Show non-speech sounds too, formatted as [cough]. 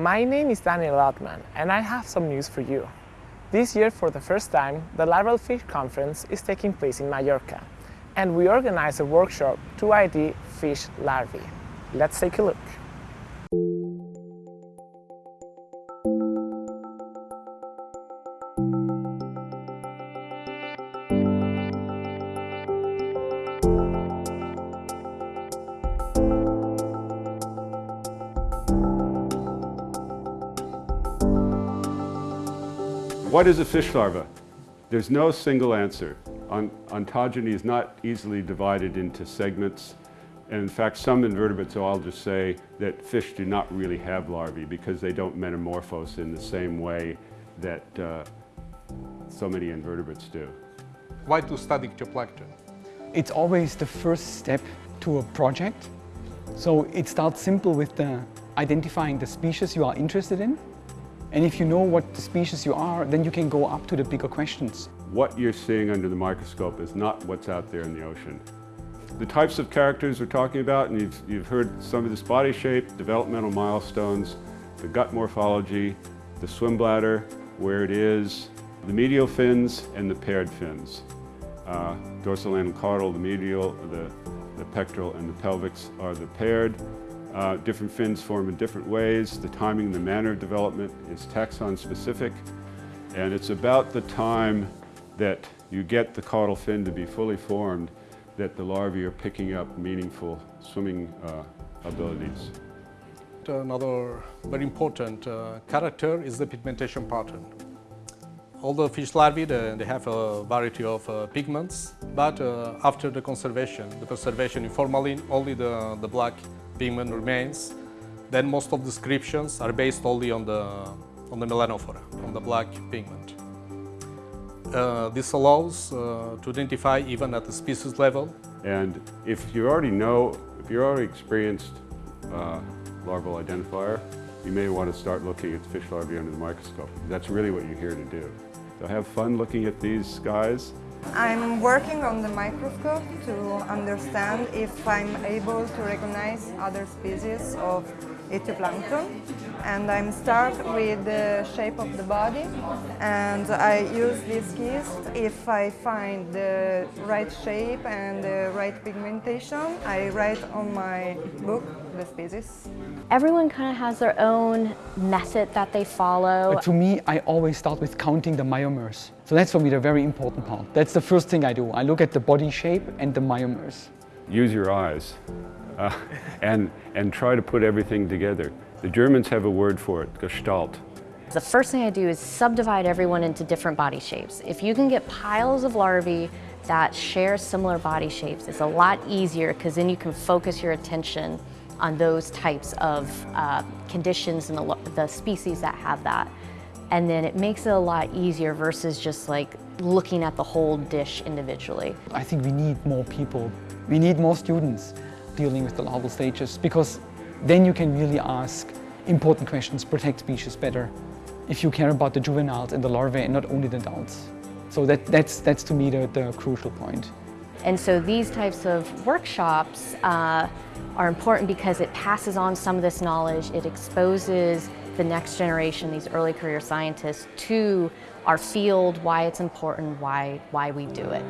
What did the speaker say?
My name is Daniel Ottmann and I have some news for you. This year, for the first time, the Larval Fish Conference is taking place in Mallorca and we organize a workshop to ID fish larvae. Let's take a look. What is a fish larva? There's no single answer. ontogeny is not easily divided into segments. And in fact, some invertebrates will just say that fish do not really have larvae because they don't metamorphose in the same way that uh, so many invertebrates do. Why to study ichthyoplankton? It's always the first step to a project. So it starts simple with the identifying the species you are interested in and if you know what the species you are, then you can go up to the bigger questions. What you're seeing under the microscope is not what's out there in the ocean. The types of characters we're talking about, and you've, you've heard some of this body shape, developmental milestones, the gut morphology, the swim bladder, where it is, the medial fins and the paired fins. Uh, dorsal and caudal, the medial, the, the pectoral and the pelvics are the paired. Uh, different fins form in different ways. The timing and the manner of development is taxon specific. And it's about the time that you get the caudal fin to be fully formed that the larvae are picking up meaningful swimming uh, abilities. Another very important uh, character is the pigmentation pattern. All the fish larvae, they, they have a variety of uh, pigments, but uh, after the conservation, the preservation in formalin, only the, the black pigment remains, then most of the descriptions are based only on the, on the melanophora, on the black pigment. Uh, this allows uh, to identify even at the species level. And if you already know, if you're already experienced uh, larval identifier, you may want to start looking at fish larvae under the microscope. That's really what you're here to do. So have fun looking at these guys I'm working on the microscope to understand if I'm able to recognize other species of ichthyoplankton and I'm start with the shape of the body and I use these keys if I find the right shape and the right pigmentation I write on my book the species. Everyone kind of has their own method that they follow. But to me I always start with counting the myomeres. So that's for me the very important part. That's the first thing I do. I look at the body shape and the myomeres. Use your eyes uh, [laughs] and, and try to put everything together. The Germans have a word for it, Gestalt. The first thing I do is subdivide everyone into different body shapes. If you can get piles of larvae that share similar body shapes, it's a lot easier because then you can focus your attention on those types of uh, conditions and the, the species that have that. And then it makes it a lot easier versus just like looking at the whole dish individually. I think we need more people. We need more students dealing with the larval stages because then you can really ask important questions, protect species better, if you care about the juveniles and the larvae and not only the adults. So that, that's, that's to me the, the crucial point. And so these types of workshops uh, are important because it passes on some of this knowledge, it exposes the next generation, these early career scientists, to our field, why it's important, why, why we do it.